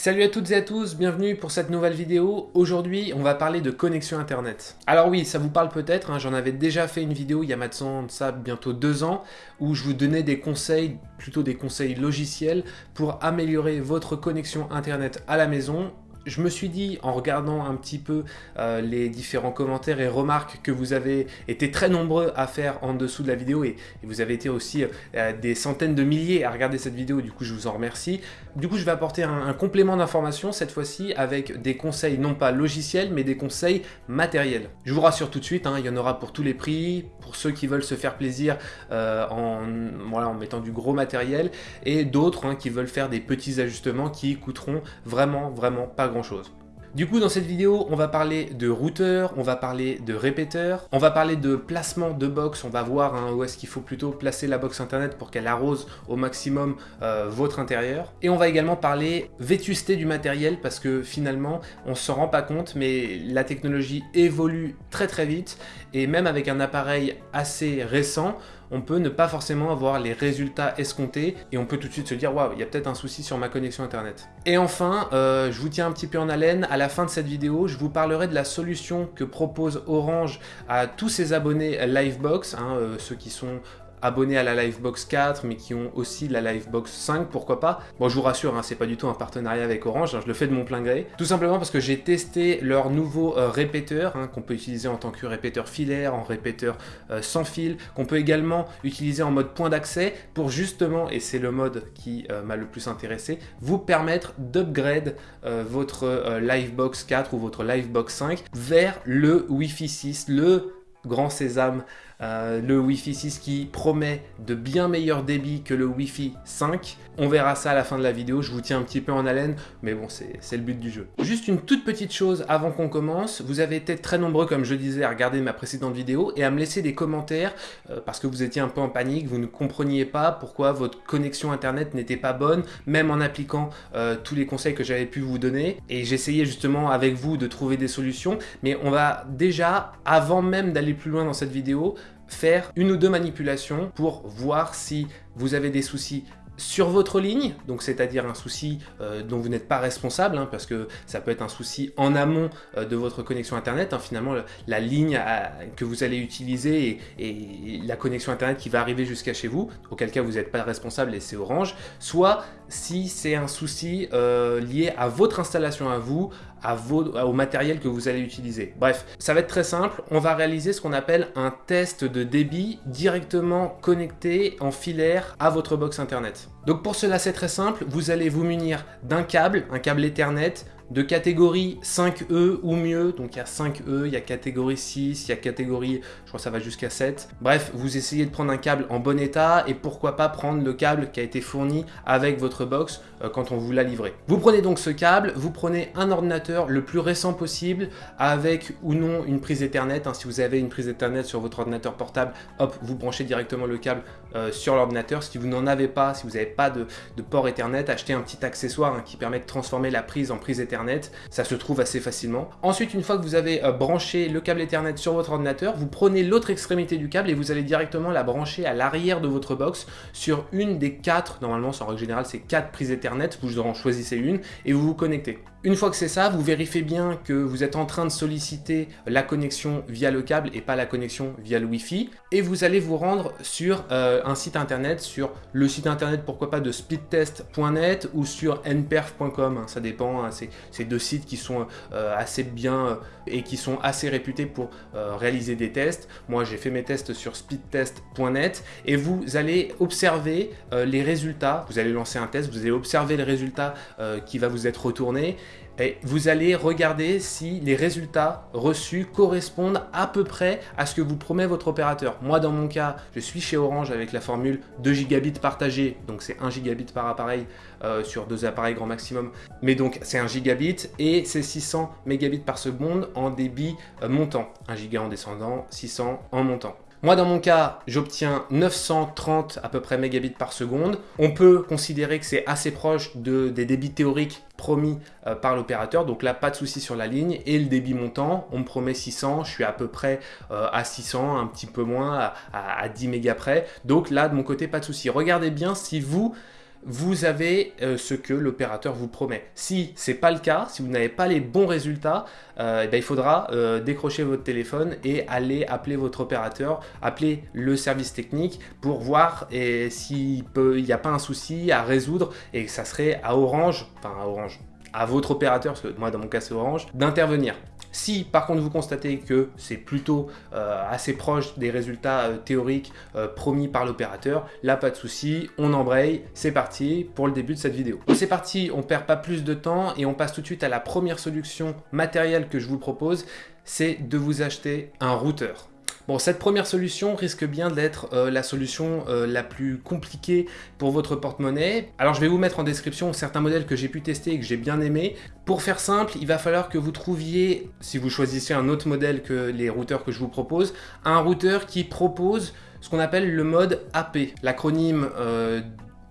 Salut à toutes et à tous, bienvenue pour cette nouvelle vidéo. Aujourd'hui, on va parler de connexion internet. Alors oui, ça vous parle peut-être, hein, j'en avais déjà fait une vidéo il y a maintenant ça bientôt deux ans, où je vous donnais des conseils, plutôt des conseils logiciels, pour améliorer votre connexion internet à la maison je me suis dit, en regardant un petit peu euh, les différents commentaires et remarques que vous avez été très nombreux à faire en dessous de la vidéo, et, vous avez été aussi euh, des centaines de milliers à regarder cette vidéo, du coup je vous en remercie. Du coup je vais apporter un, complément d'information cette fois-ci avec des conseils non pas logiciels, mais des conseils matériels. Je vous rassure tout de suite, hein, il y en aura pour tous les prix, pour ceux qui veulent se faire plaisir euh, en, voilà, en mettant du gros matériel, et d'autres hein, qui veulent faire des petits ajustements qui coûteront vraiment, vraiment pas grand chose. Du coup, dans cette vidéo, on va parler de routeur, on va parler de répéteur, on va parler de placement de box, on va voir hein, où est-ce qu'il faut plutôt placer la box internet pour qu'elle arrose au maximum euh, votre intérieur. Et on va également parler vétusté du matériel parce que finalement, on s'en rend pas compte, mais la technologie évolue très très vite et même avec un appareil assez récent, on peut ne pas forcément avoir les résultats escomptés et on peut tout de suite se dire waouh, il y a peut-être un souci sur ma connexion internet. Et enfin, euh, je vous tiens un petit peu en haleine, à la fin de cette vidéo, je vous parlerai de la solution que propose Orange à tous ses abonnés Livebox, hein, euh, ceux qui sont abonnés à la Livebox 4, mais qui ont aussi la Livebox 5, pourquoi pas. Bon, je vous rassure, hein, c'est pas du tout un partenariat avec Orange, hein, je le fais de mon plein gré. Tout simplement parce que j'ai testé leur nouveau euh, répéteur, hein, qu'on peut utiliser en tant que répéteur filaire, en répéteur euh, sans fil, qu'on peut également utiliser en mode point d'accès, pour justement, et c'est le mode qui euh, m'a le plus intéressé, vous permettre d'upgrade votre Livebox 4 ou votre Livebox 5 vers le Wi-Fi 6, le grand sésame euh, le Wi-Fi 6 qui promet de bien meilleurs débits que le Wi-Fi 5. On verra ça à la fin de la vidéo, je vous tiens un petit peu en haleine, mais bon, c'est le but du jeu. Juste une toute petite chose avant qu'on commence, vous avez été très nombreux, comme je disais, à regarder ma précédente vidéo et à me laisser des commentaires euh, parce que vous étiez un peu en panique, vous ne compreniez pas pourquoi votre connexion internet n'était pas bonne, même en appliquant euh, tous les conseils que j'avais pu vous donner. Et j'essayais justement avec vous de trouver des solutions, mais on va déjà, avant même d'aller plus loin dans cette vidéo, faire une ou deux manipulations pour voir si vous avez des soucis sur votre ligne, donc c'est-à-dire un souci euh, dont vous n'êtes pas responsable, hein, parce que ça peut être un souci en amont euh, de votre connexion Internet, hein, finalement la ligne que vous allez utiliser et, la connexion Internet qui va arriver jusqu'à chez vous, auquel cas vous n'êtes pas responsable et c'est Orange, soit si c'est un souci euh, lié à votre installation à vous, au matériel que vous allez utiliser. Bref, ça va être très simple, on va réaliser ce qu'on appelle un test de débit directement connecté en filaire à votre box Internet. Donc pour cela c'est très simple, vous allez vous munir d'un câble, un câble Ethernet, de catégorie 5E ou mieux, donc il y a 5E, il y a catégorie 6, il y a catégorie, je crois ça va jusqu'à 7. Bref, vous essayez de prendre un câble en bon état et pourquoi pas prendre le câble qui a été fourni avec votre box euh, quand on vous l'a livré. Vous prenez donc ce câble, vous prenez un ordinateur le plus récent possible avec ou non une prise Ethernet. Hein. si vous avez une prise Ethernet sur votre ordinateur portable, hop, vous branchez directement le câble euh, sur l'ordinateur. Si vous n'en avez pas, si vous n'avez pas de, port Ethernet, achetez un petit accessoire hein, qui permet de transformer la prise en prise Ethernet ça se trouve assez facilement. Ensuite, une fois que vous avez euh, branché le câble Ethernet sur votre ordinateur, vous prenez l'autre extrémité du câble et vous allez directement la brancher à l'arrière de votre box sur une des quatre, normalement en règle générale c'est quatre prises Ethernet, vous en choisissez une et vous vous connectez. Une fois que c'est ça, vous vérifiez bien que vous êtes en train de solliciter la connexion via le câble et pas la connexion via le Wi-Fi. Et vous allez vous rendre sur euh, un site internet, sur le site internet pourquoi pas de speedtest.net ou sur nperf.com. Hein, ça dépend, hein, c'est deux sites qui sont euh, assez bien euh, et qui sont assez réputés pour réaliser des tests. Moi j'ai fait mes tests sur speedtest.net et vous allez observer les résultats. Vous allez lancer un test, vous allez observer les résultats qui va vous être retourné et vous allez regarder si les résultats reçus correspondent à peu près à ce que vous promet votre opérateur. Moi, dans mon cas, je suis chez Orange avec la formule 2 gigabits partagés, donc c'est 1 gigabit par appareil euh, sur deux appareils grand maximum. Mais donc, c'est 1 gigabit et c'est 600 mégabits par seconde en débit euh, montant. 1 giga en descendant, 600 en montant. Moi, dans mon cas, j'obtiens 930 à peu près mégabits par seconde. On peut considérer que c'est assez proche de, des débits théoriques promis euh, par l'opérateur. Donc là, pas de souci sur la ligne. Et le débit montant, on me promet 600. Je suis à peu près euh, à 600, un petit peu moins, à, à 10 mégas près. Donc là, de mon côté, pas de souci. Regardez bien si vous vous avez euh, ce que l'opérateur vous promet. Si ce n'est pas le cas, si vous n'avez pas les bons résultats, euh, eh ben, il faudra euh, décrocher votre téléphone et aller appeler votre opérateur, appeler le service technique pour voir s'il n'y a pas un souci à résoudre et que ça serait à Orange, enfin à Orange, à votre opérateur, parce que moi dans mon cas c'est Orange, d'intervenir. Si par contre vous constatez que c'est plutôt euh, assez proche des résultats euh, théoriques euh, promis par l'opérateur, là pas de souci, on embraye, c'est parti pour le début de cette vidéo. C'est parti, on perd pas plus de temps et on passe tout de suite à la première solution matérielle que je vous propose, c'est de vous acheter un routeur. Bon, cette première solution risque bien d'être euh, la solution euh, la plus compliquée pour votre porte-monnaie. Alors je vais vous mettre en description certains modèles que j'ai pu tester et que j'ai bien aimé. Pour faire simple, il va falloir que vous trouviez, si vous choisissez un autre modèle que les routeurs que je vous propose, un routeur qui propose ce qu'on appelle le mode AP. L'acronyme euh,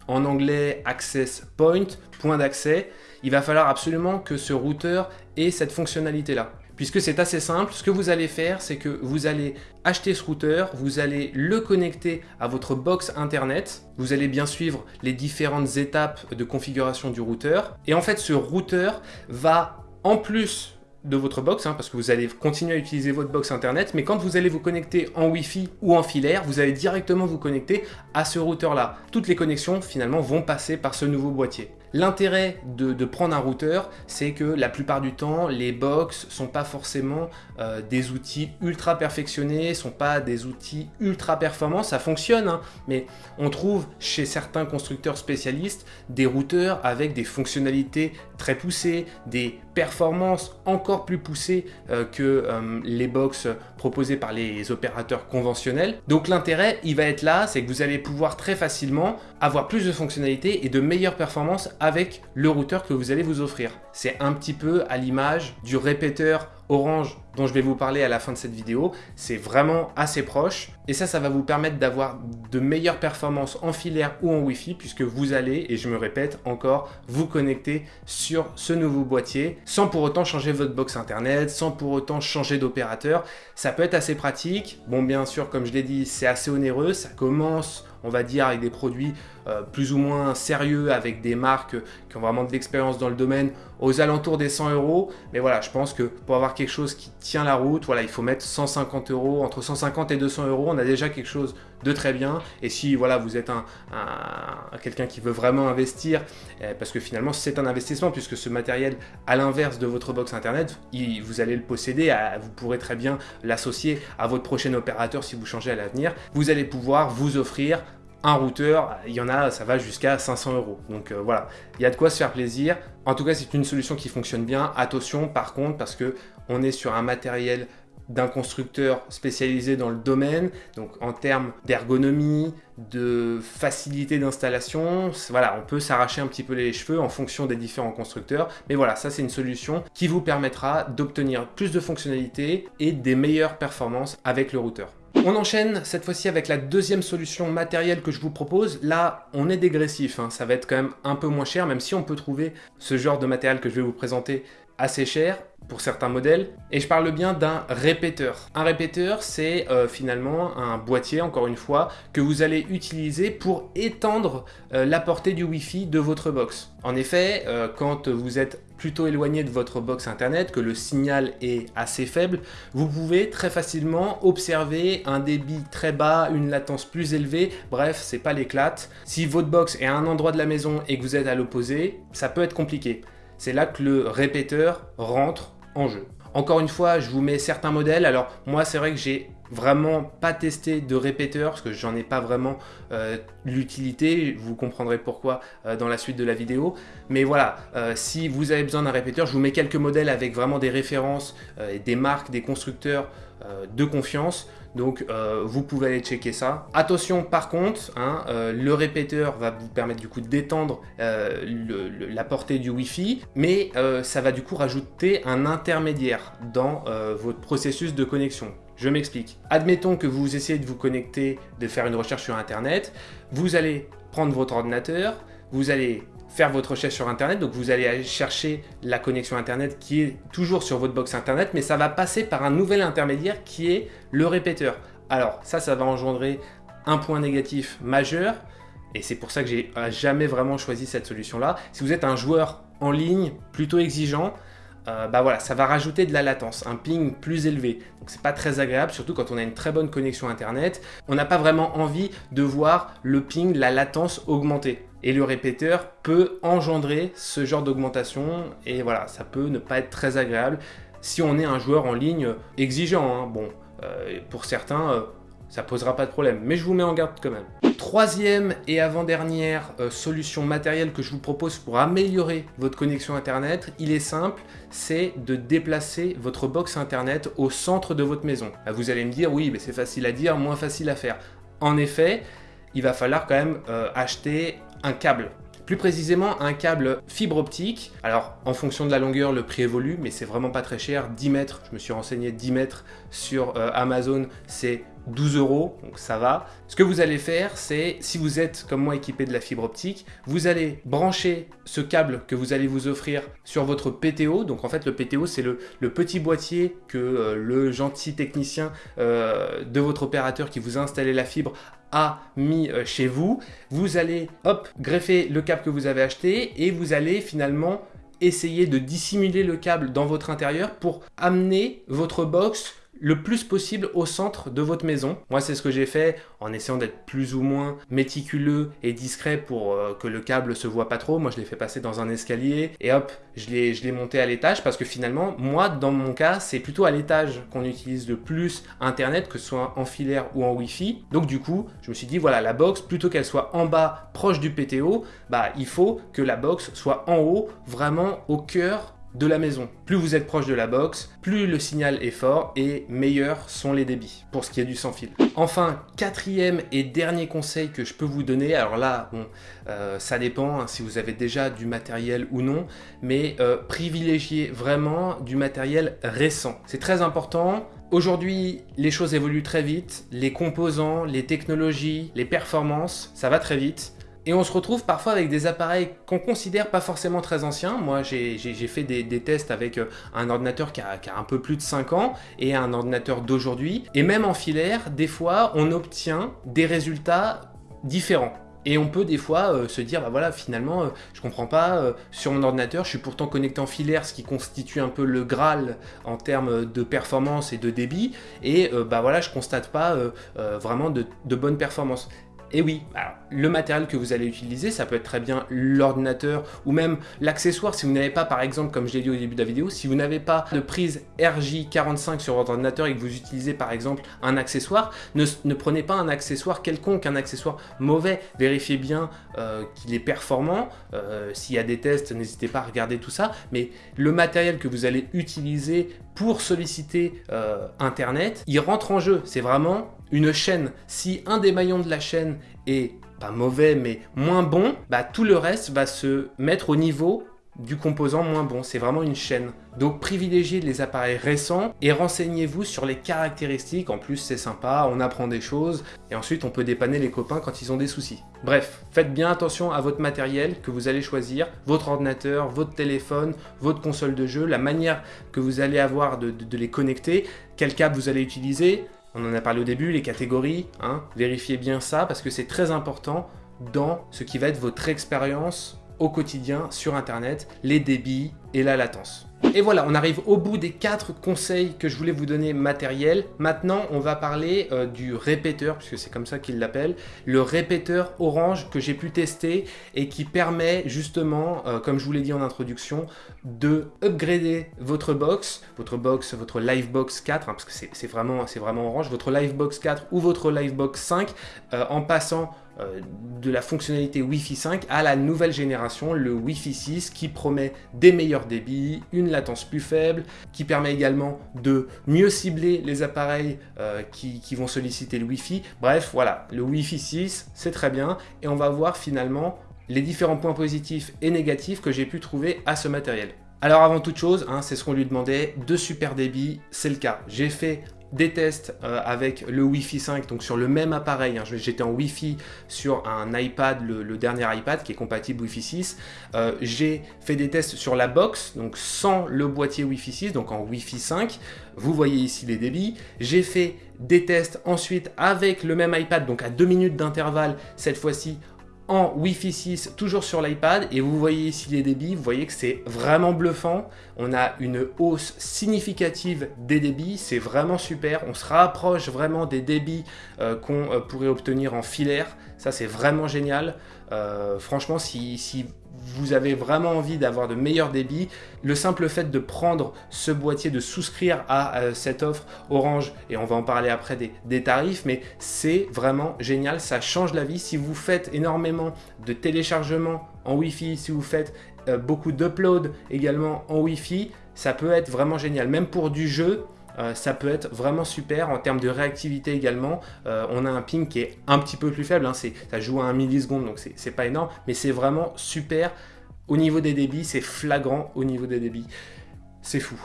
en anglais Access Point, point d'accès. Il va falloir absolument que ce routeur ait cette fonctionnalité-là puisque c'est assez simple. Ce que vous allez faire, c'est que vous allez acheter ce routeur, vous allez le connecter à votre box internet, vous allez bien suivre les différentes étapes de configuration du routeur, et en fait ce routeur va en plus de votre box, hein, parce que vous allez continuer à utiliser votre box internet, mais quand vous allez vous connecter en Wi-Fi ou en filaire, vous allez directement vous connecter à ce routeur-là. Toutes les connexions finalement vont passer par ce nouveau boîtier. L'intérêt de, prendre un routeur, c'est que la plupart du temps, les box sont pas forcément euh, des outils ultra perfectionnés, sont pas des outils ultra performants, ça fonctionne, hein, mais on trouve chez certains constructeurs spécialistes des routeurs avec des fonctionnalités très poussées, des performances encore plus poussées euh, que euh, les box proposées par les opérateurs conventionnels. Donc l'intérêt, il va être là, c'est que vous allez pouvoir très facilement avoir plus de fonctionnalités et de meilleures performances avec le routeur que vous allez vous offrir. C'est un petit peu à l'image du répéteur Orange dont je vais vous parler à la fin de cette vidéo. C'est vraiment assez proche et ça, ça va vous permettre d'avoir de meilleures performances en filaire ou en Wi-Fi puisque vous allez, et je me répète encore, vous connecter sur ce nouveau boîtier sans pour autant changer votre box internet, sans pour autant changer d'opérateur. Ça peut être assez pratique. Bon, bien sûr, comme je l'ai dit, c'est assez onéreux. Ça commence on va dire, avec des produits euh, plus ou moins sérieux, avec des marques qui ont vraiment de l'expérience dans le domaine, aux alentours des 100 euros. Mais voilà, je pense que pour avoir quelque chose qui tient la route, voilà, il faut mettre 150 euros, entre 150 et 200 euros, on a déjà quelque chose de très bien. Et si voilà, vous êtes un, quelqu'un qui veut vraiment investir, eh, parce que finalement c'est un investissement, puisque ce matériel, à l'inverse de votre box internet, vous allez le posséder, vous pourrez très bien l'associer à votre prochain opérateur si vous changez à l'avenir. Vous allez pouvoir vous offrir un routeur, il y en a, ça va jusqu'à 500 euros. Donc euh, voilà, il y a de quoi se faire plaisir. En tout cas, c'est une solution qui fonctionne bien. Attention par contre, parce que on est sur un matériel d'un constructeur spécialisé dans le domaine, donc en termes d'ergonomie, de facilité d'installation, voilà, on peut s'arracher un petit peu les cheveux en fonction des différents constructeurs, mais voilà, ça c'est une solution qui vous permettra d'obtenir plus de fonctionnalités et des meilleures performances avec le routeur. On enchaîne cette fois-ci avec la deuxième solution matérielle que je vous propose. Là, on est dégressif, hein. ça va être quand même un peu moins cher, même si on peut trouver ce genre de matériel que je vais vous présenter assez cher pour certains modèles. Et je parle bien d'un répéteur. Un répéteur, c'est euh, finalement un boîtier, encore une fois, que vous allez utiliser pour étendre euh, la portée du Wi-Fi de votre box. En effet, euh, quand vous êtes plutôt éloigné de votre box internet, que le signal est assez faible, vous pouvez très facilement observer un débit très bas, une latence plus élevée, bref, c'est pas l'éclate. Si votre box est à un endroit de la maison et que vous êtes à l'opposé, ça peut être compliqué. C'est là que le répéteur rentre en jeu. Encore une fois, je vous mets certains modèles. Alors moi, c'est vrai que j'ai vraiment pas testé de répéteur parce que j'en ai pas vraiment euh, l'utilité. Vous comprendrez pourquoi euh, dans la suite de la vidéo. Mais voilà, euh, si vous avez besoin d'un répéteur, je vous mets quelques modèles avec vraiment des références, des marques, des constructeurs de confiance. Donc vous pouvez aller checker ça. Attention par contre, hein, le répéteur va vous permettre du coup d'étendre la portée du Wi-Fi, mais ça va du coup rajouter un intermédiaire dans votre processus de connexion. Je m'explique. Admettons que vous essayez de vous connecter, de faire une recherche sur Internet. Vous allez prendre votre ordinateur, vous allez faire votre recherche sur Internet, donc vous allez chercher la connexion Internet qui est toujours sur votre box Internet, mais ça va passer par un nouvel intermédiaire qui est le répéteur. Alors ça, ça va engendrer un point négatif majeur, Et c'est pour ça que j'ai jamais vraiment choisi cette solution-là. Si vous êtes un joueur en ligne plutôt exigeant, euh, bah voilà, ça va rajouter de la latence, un ping plus élevé. Donc c'est pas très agréable, surtout quand on a une très bonne connexion internet. On n'a pas vraiment envie de voir le ping, la latence augmenter. Et le répéteur peut engendrer ce genre d'augmentation et voilà, ça peut ne pas être très agréable si on est un joueur en ligne exigeant. Hein. Bon, euh, pour certains, euh, ça posera pas de problème, mais je vous mets en garde quand même. Troisième et avant-dernière euh, solution matérielle que je vous propose pour améliorer votre connexion Internet, il est simple, c'est de déplacer votre box Internet au centre de votre maison. Vous allez me dire, oui, mais c'est facile à dire, moins facile à faire. En effet, il va falloir quand même euh, acheter un câble. Plus précisément, un câble fibre optique. Alors, en fonction de la longueur, le prix évolue, mais c'est vraiment pas très cher. 10 mètres, je me suis renseigné, 10 mètres sur euh, Amazon, c'est 12 euros, donc ça va. Ce que vous allez faire, c'est, si vous êtes comme moi équipé de la fibre optique, vous allez brancher ce câble que vous allez vous offrir sur votre PTO. Donc en fait, le PTO, c'est le, petit boîtier que euh, le gentil technicien euh, de votre opérateur qui vous a installé la fibre a mis euh, chez vous. Vous allez, hop, greffer le câble que vous avez acheté et vous allez finalement essayer de dissimuler le câble dans votre intérieur pour amener votre box le plus possible au centre de votre maison. Moi, c'est ce que j'ai fait en essayant d'être plus ou moins méticuleux et discret pour euh, que le câble se voit pas trop. Moi, je l'ai fait passer dans un escalier et hop, je l'ai monté à l'étage parce que finalement, moi, dans mon cas, c'est plutôt à l'étage qu'on utilise le plus Internet, que ce soit en filaire ou en Wi-Fi. Donc du coup, je me suis dit, voilà, la box, plutôt qu'elle soit en bas, proche du PTO, bah, il faut que la box soit en haut, vraiment au cœur de la maison. Plus vous êtes proche de la box, plus le signal est fort et meilleurs sont les débits pour ce qui est du sans fil. Enfin, quatrième et dernier conseil que je peux vous donner, alors là, euh, ça dépend hein, si vous avez déjà du matériel ou non, mais euh, privilégiez vraiment du matériel récent. C'est très important. Aujourd'hui, les choses évoluent très vite, les composants, les technologies, les performances, ça va très vite. Et on se retrouve parfois avec des appareils qu'on considère pas forcément très anciens. Moi, j'ai fait des, tests avec euh, un ordinateur qui a, un peu plus de 5 ans et un ordinateur d'aujourd'hui. Et même en filaire, des fois, on obtient des résultats différents. Et on peut des fois euh, se dire, bah voilà, finalement, je euh, je comprends pas, sur mon ordinateur, je suis pourtant connecté en filaire, ce qui constitue un peu le Graal en termes de performance et de débit, et bah voilà, je constate pas vraiment de, de bonnes performances. Et oui, le matériel que vous allez utiliser, ça peut être très bien l'ordinateur ou même l'accessoire. Si vous n'avez pas, par exemple, comme je l'ai dit au début de la vidéo, si vous n'avez pas de prise RJ45 sur votre ordinateur et que vous utilisez par exemple un accessoire, ne, prenez pas un accessoire quelconque, un accessoire mauvais. Vérifiez bien euh, qu'il est performant. Euh, s'il y a des tests, n'hésitez pas à regarder tout ça. Mais le matériel que vous allez utiliser pour solliciter euh, Internet, il rentre en jeu. C'est vraiment une chaîne, si un des maillons de la chaîne est pas mauvais mais moins bon, bah tout le reste va se mettre au niveau du composant moins bon. C'est vraiment une chaîne. Donc privilégiez les appareils récents et renseignez-vous sur les caractéristiques. En plus c'est sympa, on apprend des choses et ensuite on peut dépanner les copains quand ils ont des soucis. Bref, faites bien attention à votre matériel que vous allez choisir, votre ordinateur, votre téléphone, votre console de jeu, la manière que vous allez avoir de, les connecter, quel câble vous allez utiliser, on en a parlé au début, les catégories, hein, vérifiez bien ça parce que c'est très important dans ce qui va être votre expérience au quotidien sur Internet, les débits et la latence. Et voilà, on arrive au bout des quatre conseils que je voulais vous donner matériels. Maintenant, on va parler euh, du répéteur, puisque c'est comme ça qu'il l'appelle, le répéteur orange que j'ai pu tester et qui permet justement, euh, comme je vous l'ai dit en introduction, de upgrader votre box, votre box, votre Livebox 4, hein, parce que c'est vraiment, orange, votre Livebox 4 ou votre Livebox 5, euh, en passant de la fonctionnalité Wi-Fi 5 à la nouvelle génération, le Wi-Fi 6, qui promet des meilleurs débits, une latence plus faible, qui permet également de mieux cibler les appareils euh, qui, vont solliciter le Wi-Fi. Bref, voilà, le Wi-Fi 6, c'est très bien, et on va voir finalement les différents points positifs et négatifs que j'ai pu trouver à ce matériel. Alors avant toute chose, hein, c'est ce qu'on lui demandait, de super débit, c'est le cas. J'ai fait des tests euh, avec le Wi-Fi 5, donc sur le même appareil. Hein. J'étais en Wi-Fi sur un iPad, le, dernier iPad qui est compatible Wi-Fi 6. Euh, j'ai fait des tests sur la box, donc sans le boîtier Wi-Fi 6, donc en Wi-Fi 5. Vous voyez ici les débits. J'ai fait des tests ensuite avec le même iPad, donc à 2 minutes d'intervalle, cette fois-ci en Wi-Fi 6, toujours sur l'iPad, et vous voyez ici les débits, vous voyez que c'est vraiment bluffant, on a une hausse significative des débits, c'est vraiment super, on se rapproche vraiment des débits euh, qu'on euh, pourrait obtenir en filaire, ça c'est vraiment génial, euh, franchement si, si vous avez vraiment envie d'avoir de meilleurs débits, le simple fait de prendre ce boîtier, de souscrire à euh, cette offre Orange, et on va en parler après des, tarifs, mais c'est vraiment génial, ça change la vie. Si vous faites énormément de téléchargements en Wi-Fi, si vous faites euh, beaucoup d'uploads également en Wi-Fi, ça peut être vraiment génial. Même pour du jeu, euh, ça peut être vraiment super en termes de réactivité également. Euh, on a un ping qui est un petit peu plus faible, hein, ça joue à 1 milliseconde donc c'est pas énorme, mais c'est vraiment super au niveau des débits, c'est flagrant au niveau des débits. C'est fou.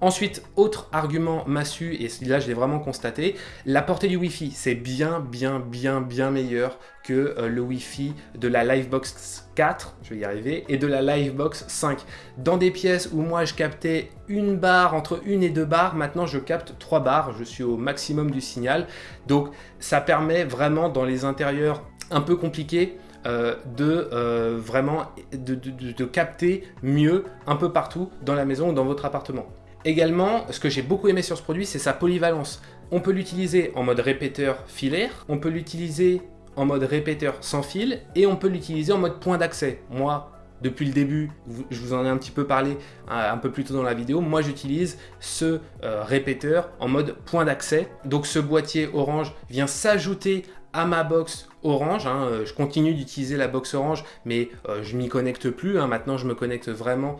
Ensuite, autre argument massu, et là je l'ai vraiment constaté, la portée du Wi-Fi, c'est bien, bien, bien, bien meilleur que euh, le Wi-Fi de la Livebox 4, je vais y arriver, et de la Livebox 5. Dans des pièces où moi je captais une barre, entre une et deux barres, maintenant je capte trois barres, je suis au maximum du signal. Donc ça permet vraiment dans les intérieurs un peu compliqués, euh, de euh, vraiment de, capter mieux un peu partout dans la maison ou dans votre appartement. Également, ce que j'ai beaucoup aimé sur ce produit, c'est sa polyvalence. On peut l'utiliser en mode répéteur filaire, on peut l'utiliser en mode répéteur sans fil, et on peut l'utiliser en mode point d'accès. Moi, depuis le début, je vous en ai un petit peu parlé un peu plus tôt dans la vidéo, moi j'utilise ce euh, répéteur en mode point d'accès. Donc ce boîtier orange vient s'ajouter à ma box Orange. Hein, euh, je continue d'utiliser la box Orange, mais euh, je m'y connecte plus. Hein. Maintenant, je me connecte vraiment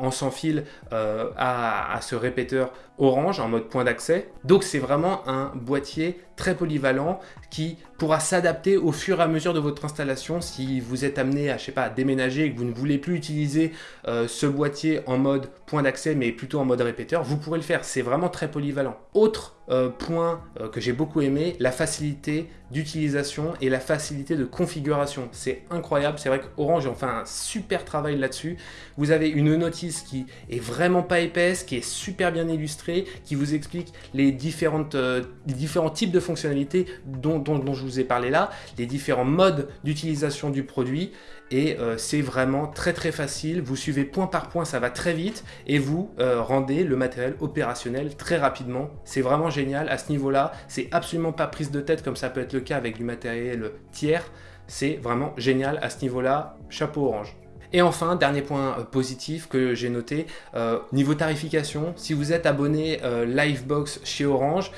en sans fil euh, à, ce répéteur Orange en mode point d'accès. Donc, c'est vraiment un boîtier très polyvalent qui pourra s'adapter au fur et à mesure de votre installation. Si vous êtes amené à, je sais pas, déménager et que vous ne voulez plus utiliser ce boîtier en mode point d'accès, mais plutôt en mode répéteur, vous pourrez le faire. C'est vraiment très polyvalent. Autre point que j'ai beaucoup aimé, la facilité d'utilisation et la facilité de configuration. C'est incroyable, c'est vrai qu'Orange en fait un super travail là-dessus. Vous avez une notice qui est vraiment pas épaisse, qui est super bien illustrée, qui vous explique les, différentes, euh, différents types de fonctionnalités dont, dont, je vous ai parlé là, les différents modes d'utilisation du produit et euh, c'est vraiment très très facile. Vous suivez point par point, ça va très vite et vous euh, rendez le matériel opérationnel très rapidement. C'est vraiment génial à ce niveau-là. C'est absolument pas prise de tête comme ça peut être le cas avec du matériel tiers. C'est vraiment génial à ce niveau-là. Chapeau orange. Et enfin, dernier point euh, positif que j'ai noté, euh, niveau tarification, si vous êtes abonné euh, Livebox chez Orange,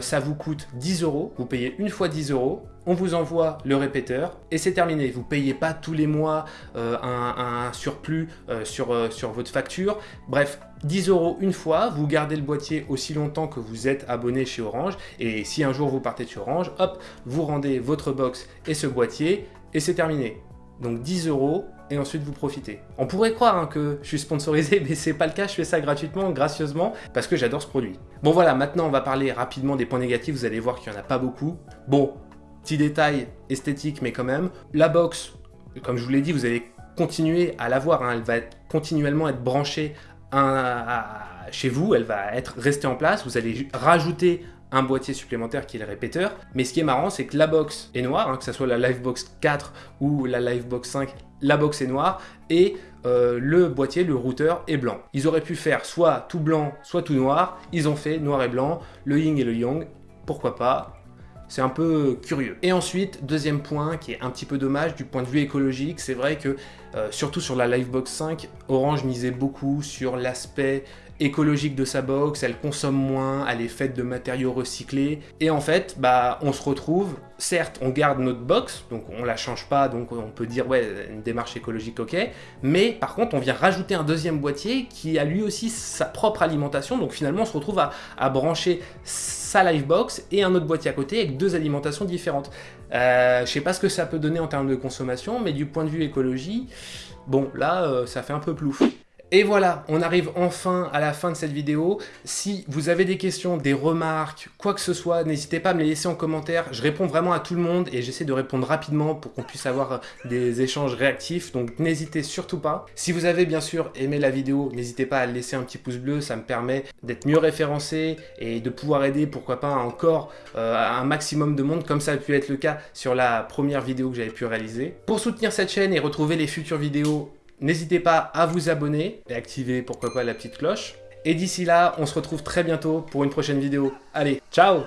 ça vous coûte 10 euros, vous payez une fois 10 euros, on vous envoie le répéteur et c'est terminé. Vous ne payez pas tous les mois un, surplus sur, sur votre facture. Bref, 10 euros une fois, vous gardez le boîtier aussi longtemps que vous êtes abonné chez Orange et si un jour vous partez de chez Orange, hop, vous rendez votre box et ce boîtier et c'est terminé. Donc 10 euros, et ensuite vous profitez. On pourrait croire hein, que je suis sponsorisé, mais c'est pas le cas, je fais ça gratuitement, gracieusement, parce que j'adore ce produit. Bon voilà, maintenant on va parler rapidement des points négatifs, vous allez voir qu'il n'y en a pas beaucoup. Bon, petit détail esthétique, mais quand même. La box, comme je vous l'ai dit, vous allez continuer à l'avoir, hein, elle va continuellement être branchée chez vous, elle va être restée en place, vous allez rajouter un boîtier supplémentaire qui est le répéteur. Mais ce qui est marrant, c'est que la box est noire, hein, que ce soit la Livebox 4 ou la Livebox 5, la box est noire et euh, le boîtier, le routeur est blanc. Ils auraient pu faire soit tout blanc, soit tout noir. Ils ont fait noir et blanc, le yin et le yang. Pourquoi pas? C'est un peu curieux. Et ensuite, deuxième point qui est un petit peu dommage du point de vue écologique, c'est vrai que euh, surtout sur la Livebox 5, Orange misait beaucoup sur l'aspect écologique de sa box, elle consomme moins, elle est faite de matériaux recyclés. Et en fait, bah, on se retrouve, certes, on garde notre box, donc on la change pas, donc on peut dire, ouais, une démarche écologique, ok. Mais par contre, on vient rajouter un deuxième boîtier qui a lui aussi sa propre alimentation, donc finalement, on se retrouve à, brancher sa Livebox et un autre boîtier à côté avec deux alimentations différentes. Euh, je sais pas ce que ça peut donner en termes de consommation, mais du point de vue écologie, bon, là, euh, ça fait un peu plouf. Et voilà, on arrive enfin à la fin de cette vidéo. Si vous avez des questions, des remarques, quoi que ce soit, n'hésitez pas à me les laisser en commentaire. Je réponds vraiment à tout le monde et j'essaie de répondre rapidement pour qu'on puisse avoir des échanges réactifs. Donc n'hésitez surtout pas. Si vous avez bien sûr aimé la vidéo, n'hésitez pas à laisser un petit pouce bleu. Ça me permet d'être mieux référencé et de pouvoir aider, pourquoi pas, encore euh, un maximum de monde, comme ça a pu être le cas sur la première vidéo que j'avais pu réaliser. Pour soutenir cette chaîne et retrouver les futures vidéos, N'hésitez pas à vous abonner et activer pourquoi pas la petite cloche. Et d'ici là, on se retrouve très bientôt pour une prochaine vidéo. Allez, ciao